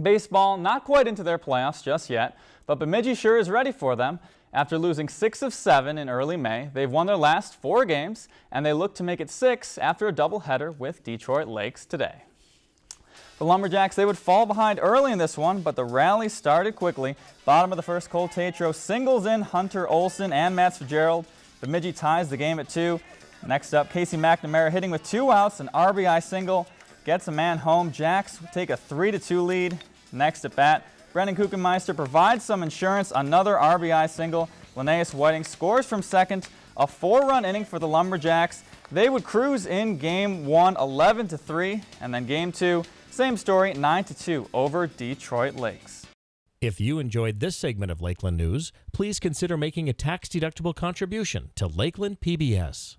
Baseball not quite into their playoffs just yet, but Bemidji sure is ready for them. After losing six of seven in early May, they've won their last four games, and they look to make it six after a doubleheader with Detroit Lakes today. The Lumberjacks, they would fall behind early in this one, but the rally started quickly. Bottom of the first, Cole Tatro singles in Hunter Olson and Matt Fitzgerald. Bemidji ties the game at two. Next up, Casey McNamara hitting with two outs, an RBI single, gets a man home. Jacks take a 3-2 lead. Next at bat, Brendan Kuchenmeister provides some insurance, another RBI single. Linnaeus Whiting scores from second, a four-run inning for the Lumberjacks. They would cruise in game one 11-3, and then game two, same story, 9-2 over Detroit Lakes. If you enjoyed this segment of Lakeland News, please consider making a tax-deductible contribution to Lakeland PBS.